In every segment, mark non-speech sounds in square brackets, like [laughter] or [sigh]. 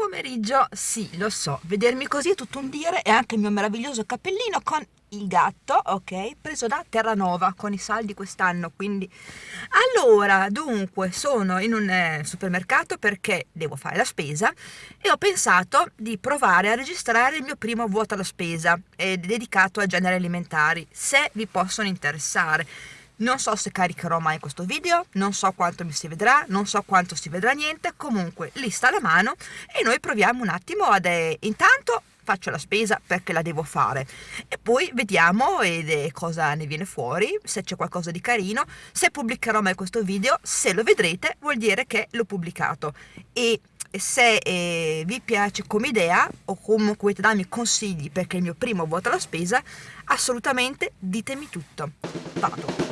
Pomeriggio, sì, lo so, vedermi così è tutto un dire e anche il mio meraviglioso cappellino con il gatto, ok, preso da Terranova con i saldi quest'anno, quindi... Allora, dunque, sono in un eh, supermercato perché devo fare la spesa e ho pensato di provare a registrare il mio primo vuoto alla spesa, eh, dedicato a generi alimentari, se vi possono interessare. Non so se caricherò mai questo video, non so quanto mi si vedrà, non so quanto si vedrà niente, comunque lista alla mano e noi proviamo un attimo ad... Eh, intanto faccio la spesa perché la devo fare e poi vediamo eh, cosa ne viene fuori, se c'è qualcosa di carino, se pubblicherò mai questo video, se lo vedrete vuol dire che l'ho pubblicato e se eh, vi piace come idea o comunque volete darmi consigli perché è il mio primo vuoto alla spesa, assolutamente ditemi tutto. Vado!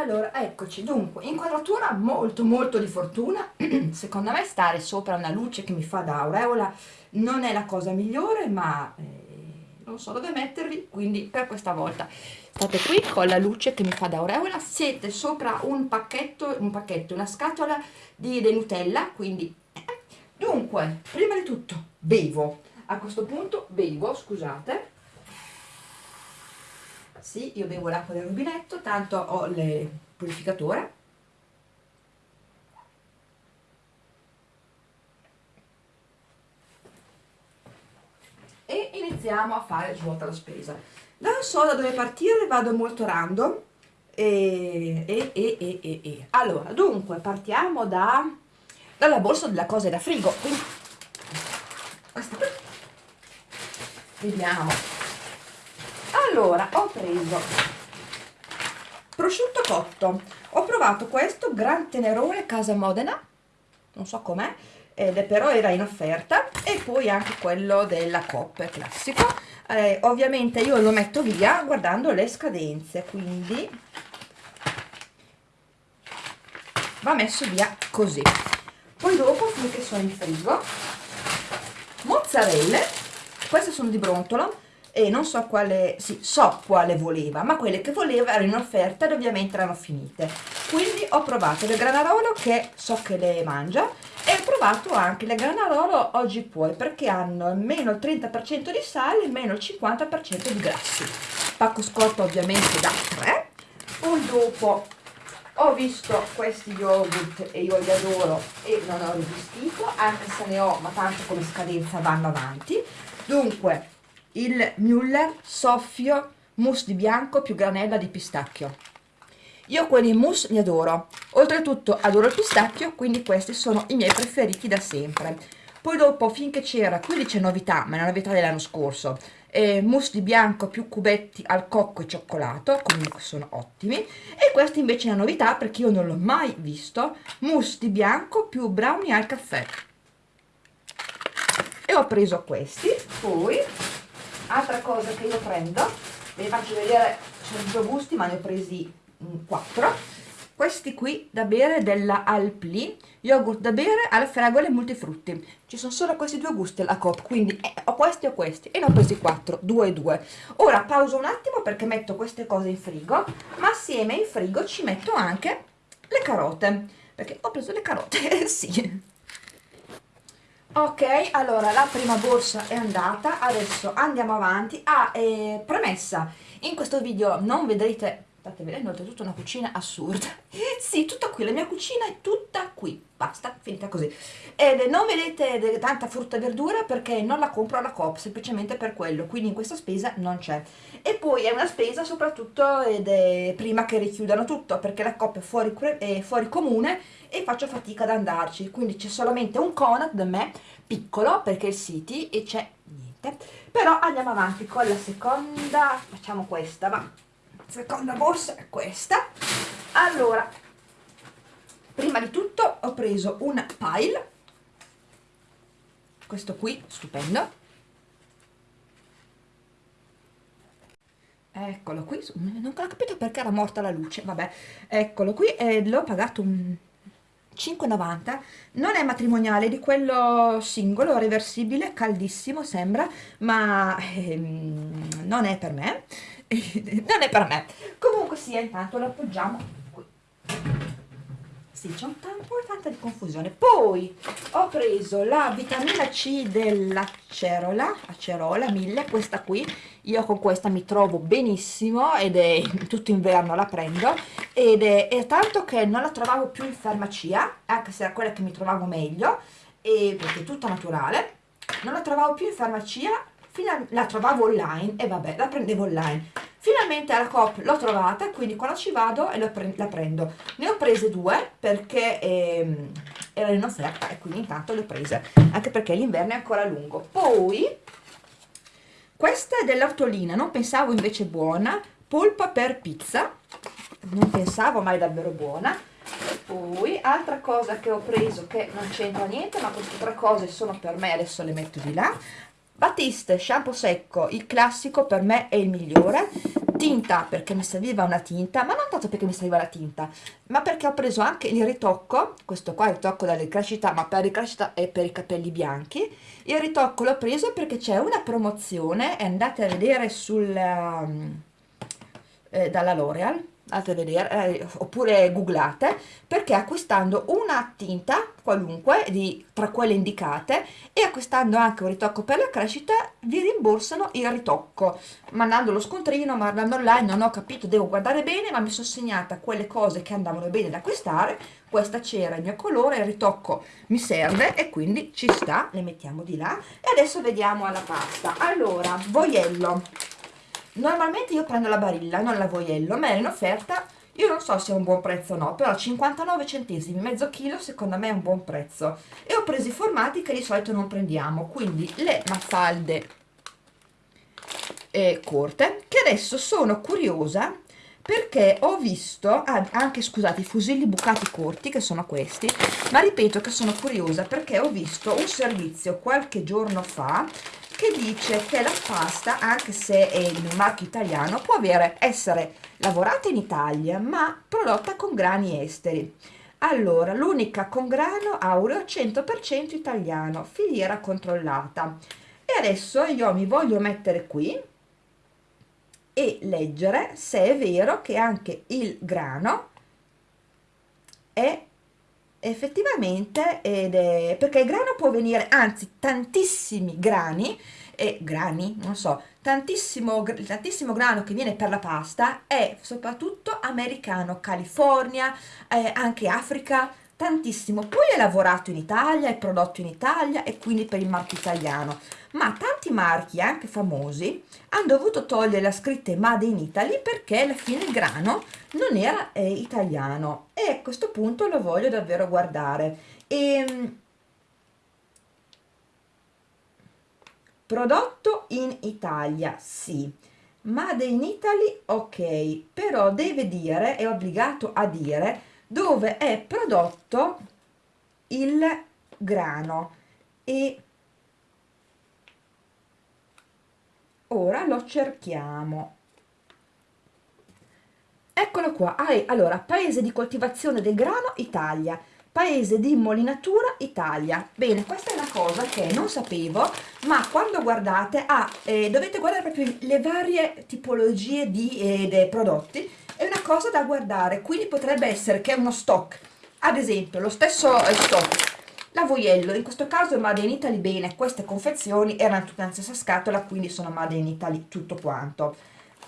Allora eccoci. Dunque inquadratura molto molto di fortuna. [clears throat] Secondo me stare sopra una luce che mi fa da aureola non è la cosa migliore ma eh, non so dove mettervi quindi per questa volta. State qui con la luce che mi fa da aureola. Siete sopra un pacchetto un pacchetto una scatola di, di Nutella quindi eh. dunque prima di tutto bevo. A questo punto bevo scusate sì, io bevo l'acqua del rubinetto, tanto ho il purificatore. E iniziamo a fare svuota la spesa. Non so da dove partire, vado molto random. E, e, e, e, e. Allora, dunque, partiamo da, dalla borsa della cosa da frigo. Quindi, vediamo allora ho preso prosciutto cotto. Ho provato questo gran tenerone casa modena non so com'è ed però era in offerta e poi anche quello della Coop classico. Eh, ovviamente io lo metto via guardando le scadenze quindi va messo via così. Poi dopo finché sono in frigo mozzarelle queste sono di brontolo e non so quale, sì, so quale voleva, ma quelle che voleva erano in offerta ed ovviamente erano finite. Quindi ho provato le granarolo che so che le mangia e ho provato anche le granarolo oggi puoi perché hanno meno il 30% di sale e meno il 50% di grassi. Pacco scorto ovviamente da 3. Poi dopo ho visto questi yogurt e io li adoro e non ho resistito, anche se ne ho, ma tanto come scadenza vanno avanti. Dunque, il Müller soffio mousse di bianco più granella di pistacchio. Io quelli mousse li adoro, oltretutto adoro il pistacchio, quindi questi sono i miei preferiti da sempre. Poi dopo, finché c'era, qui c'è novità, ma è una novità dell'anno scorso, eh, mousse di bianco più cubetti al cocco e cioccolato, comunque sono ottimi. E questa invece è una novità perché io non l'ho mai visto, mousse di bianco più brownie al caffè. E ho preso questi, poi altra cosa che io prendo vi faccio vedere sono due gusti ma ne ho presi mm, quattro. Questi qui da bere della Alpli yogurt da bere alle fragole multifrutti. Ci sono solo questi due gusti alla Coop quindi eh, ho questi o questi e ne ho presi quattro due e due. Ora pauso un attimo perché metto queste cose in frigo ma assieme in frigo ci metto anche le carote perché ho preso le carote [laughs] sì ok allora la prima borsa è andata adesso andiamo avanti. Ah eh, premessa. In questo video non vedrete state vedendo oltretutto una cucina assurda. [laughs] Sì tutta qui la mia cucina è tutta qui. Basta finita così. Ed non vedete tanta frutta e verdura perché non la compro alla Coop semplicemente per quello. Quindi in questa spesa non c'è. E poi è una spesa soprattutto ed è prima che richiudano tutto perché la Coop è fuori, è fuori comune e faccio fatica ad andarci. Quindi c'è solamente un Conad da me piccolo perché è il City e c'è niente. Però andiamo avanti con la seconda facciamo questa va seconda borsa è questa. Allora prima di tutto ho preso un pile. Questo qui stupendo. Eccolo qui non ho capito perché era morta la luce vabbè. Eccolo qui e l'ho pagato un 5,90 non è matrimoniale di quello singolo reversibile caldissimo sembra ma ehm, non è per me [laughs] non è per me. Comunque sia intanto lo appoggiamo qui. Sì c'è un, po' tanta di confusione. Poi ho preso la vitamina C dell'acerola acerola 1000 questa qui. Io con questa mi trovo benissimo ed è [laughs] tutto inverno la prendo. Ed è, è, tanto che non la trovavo più in farmacia anche se era quella che mi trovavo meglio e, perché è tutta naturale. Non la trovavo più in farmacia la trovavo online e vabbè la prendevo online. Finalmente alla Coop l'ho trovata quindi quando ci vado e pre la prendo. Ne ho prese due perché ehm, erano in offerta e quindi intanto le ho prese anche perché l'inverno è ancora lungo. Poi questa è dell'ortolina non pensavo invece buona. Polpa per pizza non pensavo mai davvero buona. Poi altra cosa che ho preso che non c'entra niente ma queste tre cose sono per me adesso le metto di là Batiste shampoo secco il classico per me è il migliore. Tinta perché mi serviva una tinta ma non tanto perché mi serviva la tinta ma perché ho preso anche il ritocco questo qua è il ritocco dalla ricrescita ma per ricrescita e per i capelli bianchi. Il ritocco l'ho preso perché c'è una promozione andate a vedere sul um, eh, dalla L'Oreal andate a vedere eh, oppure googlate perché acquistando una tinta qualunque di, tra quelle indicate e acquistando anche un ritocco per la crescita vi rimborsano il ritocco. Mandando lo scontrino mandando online non ho capito devo guardare bene ma mi sono segnata quelle cose che andavano bene da acquistare. Questa c'era il mio colore il ritocco mi serve e quindi ci sta le mettiamo di là. E adesso vediamo alla pasta. Allora voiello normalmente io prendo la barilla non la voiello ma era in offerta io non so se è un buon prezzo o no però 59 centesimi mezzo chilo secondo me è un buon prezzo. E ho preso i formati che di solito non prendiamo quindi le mafalde eh, corte che adesso sono curiosa perché ho visto ah, anche scusate i fusilli bucati corti che sono questi ma ripeto che sono curiosa perché ho visto un servizio qualche giorno fa che dice che la pasta, anche se è in un marchio italiano, può avere, essere lavorata in Italia, ma prodotta con grani esteri. Allora, l'unica con grano aureo 100% italiano, filiera controllata. E adesso io mi voglio mettere qui e leggere se è vero che anche il grano è effettivamente ed è perché il grano può venire anzi tantissimi grani e grani non so tantissimo tantissimo grano che viene per la pasta è soprattutto americano california eh, anche africa tantissimo. Poi è lavorato in italia è prodotto in italia e quindi per il marchio italiano. Ma tanti marchi anche famosi hanno dovuto togliere la scritta Made in Italy perché alla fine il grano non era eh, italiano. E a questo punto lo voglio davvero guardare. E, ehm, prodotto in Italia sì. Made in Italy ok. Però deve dire è obbligato a dire dove è prodotto il grano. E ora lo cerchiamo. Eccolo qua. Ah, allora paese di coltivazione del grano Italia. Paese di immolinatura Italia. Bene questa è una cosa che non sapevo ma quando guardate ah, eh, dovete guardare proprio le varie tipologie di eh, prodotti è una cosa da guardare quindi potrebbe essere che uno stock. Ad esempio lo stesso eh, stock la Voiello, in questo caso è Made in Italy bene, queste confezioni erano tutte nella stessa scatola, quindi sono Made in Italy tutto quanto.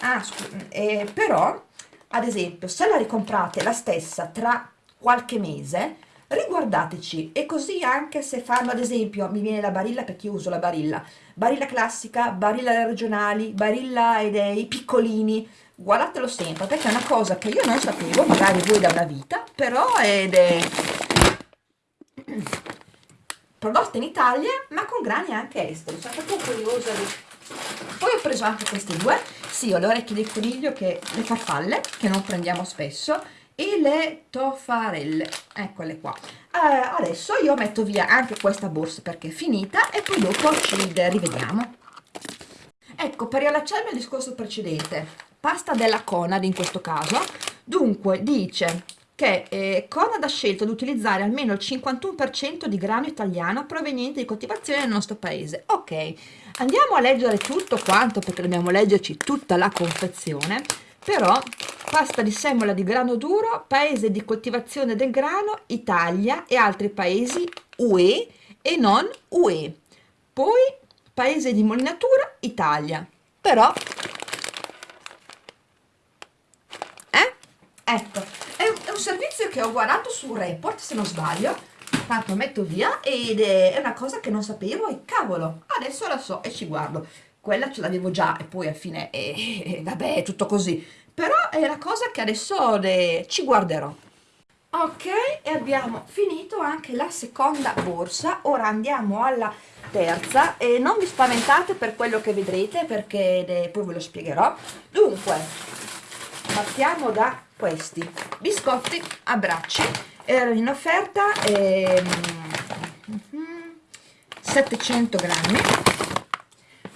Ah, eh, però, ad esempio, se la ricomprate la stessa tra qualche mese, riguardateci. E così anche se fanno ad esempio mi viene la barilla perché io uso la barilla. Barilla classica, barilla regionali barilla dei piccolini guardatelo sempre perché è una cosa che io non sapevo magari voi da una vita però ed è prodotta in Italia ma con grani anche esteri sono proprio curiosa di... poi ho preso anche questi due sì ho le orecchie del coniglio che le farfalle che non prendiamo spesso e le toffarelle eccole qua. Eh, adesso io metto via anche questa borsa perché è finita e poi dopo ci rivediamo. Ecco per riallacciarmi al discorso precedente pasta della Conad in questo caso dunque dice che eh, Conad ha scelto di utilizzare almeno il 51% di grano italiano proveniente di coltivazione nel nostro paese. Ok, andiamo a leggere tutto quanto perché dobbiamo leggerci tutta la confezione, però pasta di semola di grano duro, paese di coltivazione del grano, Italia e altri paesi UE e non UE. Poi paese di molinatura, Italia. Però... Eh? Ecco, un servizio che ho guardato su Report, se non sbaglio, tanto metto via ed è una cosa che non sapevo e cavolo, adesso la so e ci guardo. Quella ce l'avevo già e poi alla fine, eh, eh, vabbè, è tutto così. Però è la cosa che adesso de... ci guarderò. Ok, e abbiamo finito anche la seconda borsa. Ora andiamo alla terza e non vi spaventate per quello che vedrete perché poi ve lo spiegherò. Dunque, partiamo da questi. Biscotti a bracci erano in offerta ehm, 700 grammi.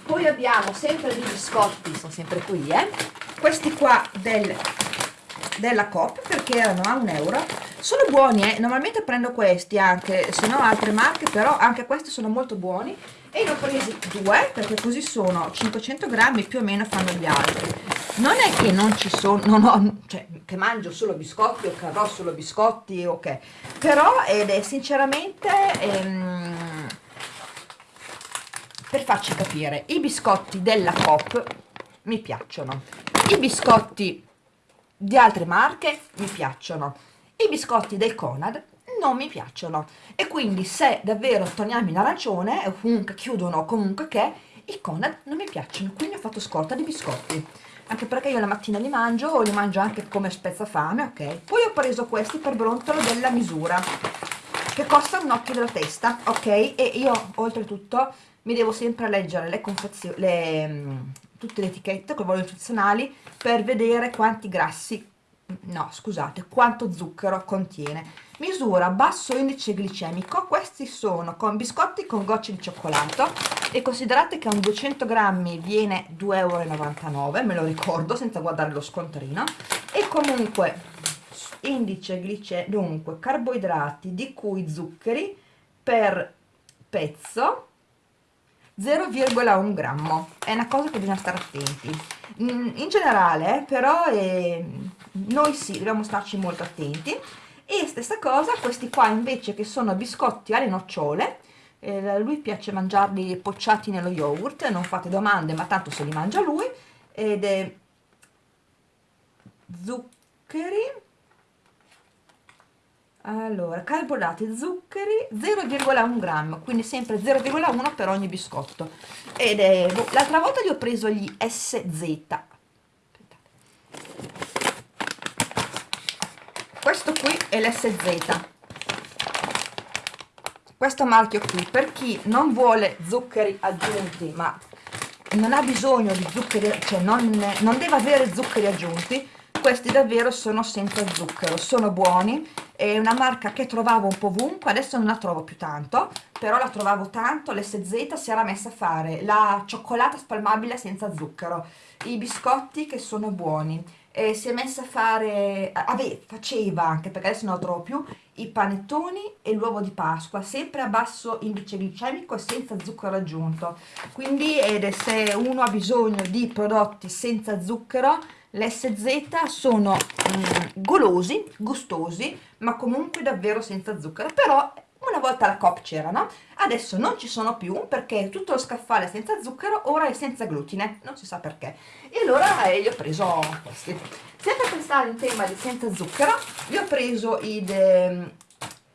Poi abbiamo sempre dei biscotti sono sempre qui eh. Questi qua del, della Coop perché erano a un euro. Sono buoni eh? normalmente prendo questi anche se no altre marche però anche questi sono molto buoni. E ne ho presi due perché così sono 500 grammi più o meno fanno gli altri non è che non ci sono non ho, cioè che mangio solo biscotti o che avrò solo biscotti ok però ed è sinceramente ehm, per farci capire i biscotti della Coop mi piacciono. I biscotti di altre marche mi piacciono. I biscotti del Conad non mi piacciono. E quindi se davvero togliamo l'arancione o comunque chiudono comunque che i Conad non mi piacciono. Quindi ho fatto scorta di biscotti anche perché io la mattina li mangio o li mangio anche come spezzafame ok? Poi ho preso questi per brontolo della misura che costano un occhio della testa ok? E io oltretutto mi devo sempre leggere le confezioni le, mm, tutte le etichette con i valori nutrizionali per vedere quanti grassi no scusate quanto zucchero contiene misura basso indice glicemico questi sono con biscotti con gocce di cioccolato e considerate che un 200 grammi viene 2,99 euro me lo ricordo senza guardare lo scontrino. E comunque indice glicemico dunque carboidrati di cui zuccheri per pezzo 0,1 grammo. È una cosa che bisogna stare attenti. Mm, in generale però eh, noi sì dobbiamo starci molto attenti e stessa cosa questi qua invece che sono biscotti alle nocciole eh, lui piace mangiarli pocciati nello yogurt non fate domande ma tanto se li mangia lui ed è zuccheri allora carboidrati zuccheri 0,1 grammo quindi sempre 0,1 per ogni biscotto. Ed è boh, l'altra volta gli ho preso gli SZ questo qui è l'SZ questo marchio qui per chi non vuole zuccheri aggiunti ma non ha bisogno di zuccheri cioè non, non deve avere zuccheri aggiunti questi davvero sono senza zucchero sono buoni. È una marca che trovavo un po' ovunque adesso non la trovo più tanto però la trovavo tanto l'SZ si era messa a fare la cioccolata spalmabile senza zucchero. I biscotti che sono buoni eh, si è messa a fare, ave, faceva anche perché adesso non lo trovo più, i panettoni e l'uovo di Pasqua, sempre a basso indice glicemico e senza zucchero aggiunto. Quindi ed se uno ha bisogno di prodotti senza zucchero, l'SZ sono mm, golosi, gustosi, ma comunque davvero senza zucchero. Però una volta la COP c'erano, adesso non ci sono più perché tutto lo scaffale senza zucchero ora è senza glutine, non si sa perché. E allora eh, gli ho preso questi. Sempre per stare in tema di senza zucchero, gli ho preso i de,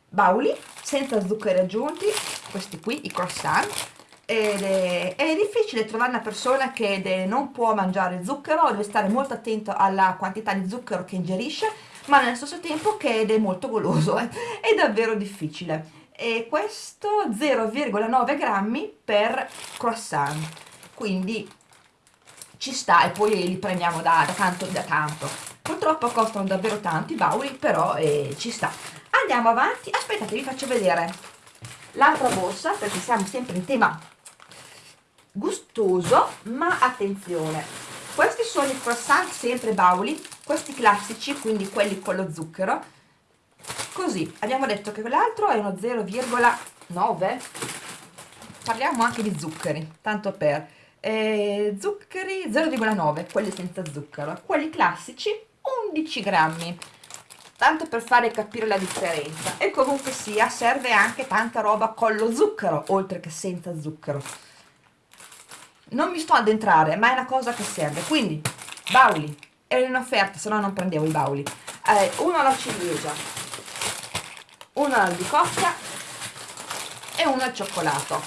bauli senza zuccheri aggiunti, questi qui, i croissant, ed è, è, difficile trovare una persona che non può mangiare zucchero, deve stare molto attento alla quantità di zucchero che ingerisce, ma nello stesso tempo che è molto goloso, eh. è davvero difficile. E questo 0,9 grammi per croissant. Quindi ci sta e poi li prendiamo da, da tanto da tanto. Purtroppo costano davvero tanti i bauli però eh, ci sta. Andiamo avanti. Aspettate vi faccio vedere l'altra borsa perché siamo sempre in tema gustoso ma attenzione. Questi sono i croissant sempre bauli questi classici quindi quelli con lo zucchero così abbiamo detto che quell'altro è uno 0,9 parliamo anche di zuccheri tanto per eh, zuccheri 0,9 quelli senza zucchero quelli classici 11 grammi tanto per fare capire la differenza e comunque sia serve anche tanta roba con lo zucchero oltre che senza zucchero. Non mi sto ad entrare ma è una cosa che serve quindi bauli era in offerta se no non prendevo i bauli. Eh, uno alla ciliegia uno all'albicocca e uno al cioccolato.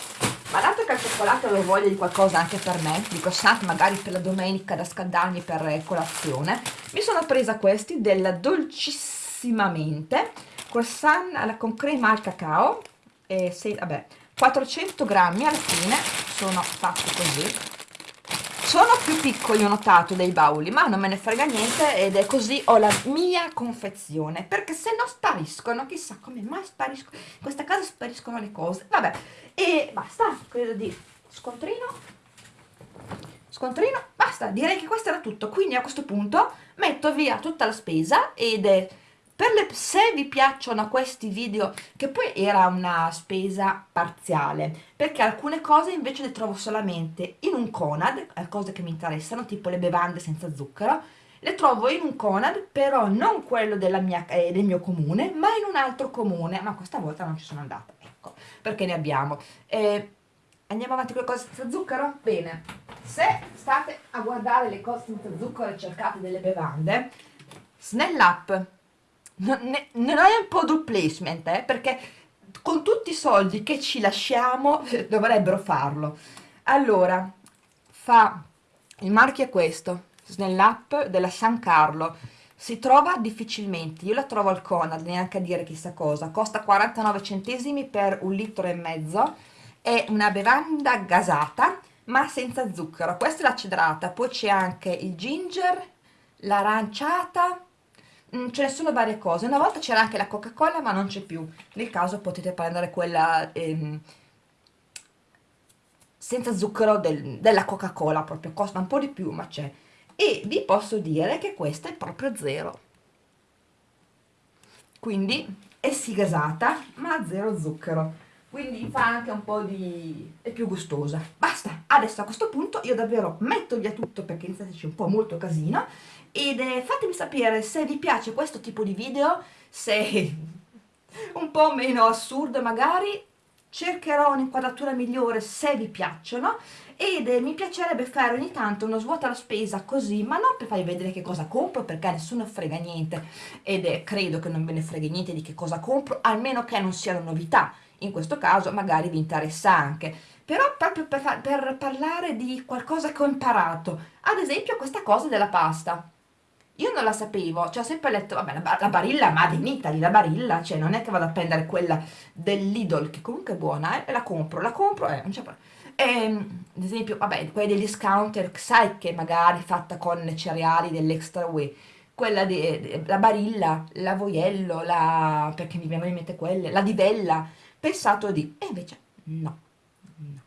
Ma dato che al cioccolato avevo voglia di qualcosa anche per me di croissant magari per la domenica da scaldarmi per colazione mi sono presa questi della dolcissimamente croissant con crema al cacao e se, vabbè 400 grammi alla fine sono fatti così sono più piccoli ho notato dei bauli ma non me ne frega niente ed è così ho la mia confezione perché se no spariscono chissà come mai spariscono in questa casa spariscono le cose. Vabbè e basta credo di scontrino scontrino basta direi che questo era tutto. Quindi a questo punto metto via tutta la spesa ed è le, se vi piacciono questi video, che poi era una spesa parziale, perché alcune cose invece le trovo solamente in un Conad, cose che mi interessano, tipo le bevande senza zucchero, le trovo in un Conad, però non quello mia, eh, del mio comune, ma in un altro comune, ma questa volta non ci sono andata, ecco, perché ne abbiamo. Eh, andiamo avanti con le cose senza zucchero? Bene, se state a guardare le cose senza zucchero e cercate delle bevande, Snell Up non è, non è un product placement, eh, perché con tutti i soldi che ci lasciamo dovrebbero farlo. Allora, fa, il marchio è questo, Snell Up della San Carlo, si trova difficilmente, io la trovo al Conad, neanche a dire chissà cosa, costa 49 centesimi per un litro e mezzo, è una bevanda gasata, ma senza zucchero, questa è la cedrata, poi c'è anche il ginger, l'aranciata, ce ne sono varie cose. Una volta c'era anche la coca cola ma non c'è più. Nel caso potete prendere quella ehm, senza zucchero del, della coca cola proprio. Costa un po' di più ma c'è. E vi posso dire che questa è proprio zero. Quindi è sì gasata ma zero zucchero. Quindi fa anche un po' di... è più gustosa. Basta, adesso a questo punto io davvero metto via tutto perché inizia un po' molto casino ed eh, fatemi sapere se vi piace questo tipo di video se [laughs] un po' meno assurdo magari. Cercherò un'inquadratura migliore se vi piacciono. Ed eh, mi piacerebbe fare ogni tanto uno svuota la spesa così, ma non per farvi vedere che cosa compro perché nessuno frega niente. Ed eh, credo che non ve ne frega niente di che cosa compro, almeno che non siano novità in questo caso magari vi interessa anche però proprio per, per parlare di qualcosa che ho imparato ad esempio questa cosa della pasta io non la sapevo, cioè ho sempre letto, vabbè, la, la barilla Made in Italy, la barilla, cioè non è che vado a prendere quella dell'Idol, che comunque è buona, eh, e la compro, la compro, eh, non c'è problema. Ehm, ad esempio, vabbè, quella degli discounter, sai che magari fatta con cereali dell'extra way, quella della barilla, l'avoiello, la, perché mi vengono in mente quelle, la divella, pensato di, e invece no, no.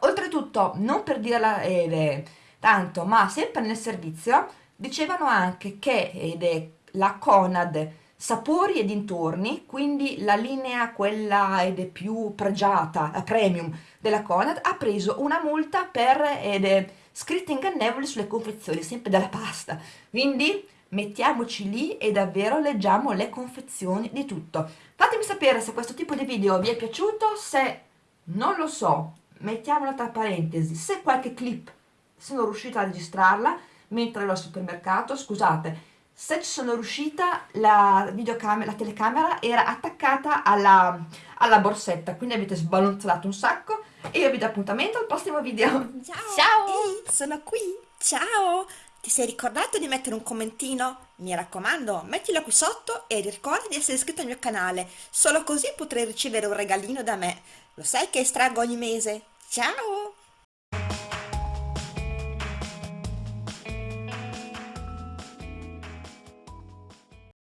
Oltretutto, non per dirla eh, tanto, ma sempre nel servizio, dicevano anche che, ed è la Conad sapori e dintorni, quindi la linea quella ed è più pregiata, la premium della Conad, ha preso una multa per ed è scritte ingannevoli sulle confezioni, sempre della pasta. Quindi mettiamoci lì e davvero leggiamo le confezioni di tutto. Fatemi sapere se questo tipo di video vi è piaciuto, se non lo so, mettiamolo tra parentesi, se qualche clip sono riuscita a registrarla mentre ero al supermercato, scusate, se ci sono riuscita la videocamera, la telecamera era attaccata alla, alla borsetta, quindi avete sbalonzolato un sacco e io vi do appuntamento al prossimo video. Ciao! Ciao! Ehi, sono qui! Ciao! Ti sei ricordato di mettere un commentino? Mi raccomando, mettilo qui sotto e ricorda di essere iscritto al mio canale, solo così potrai ricevere un regalino da me. Lo sai che estraggo ogni mese? Ciao!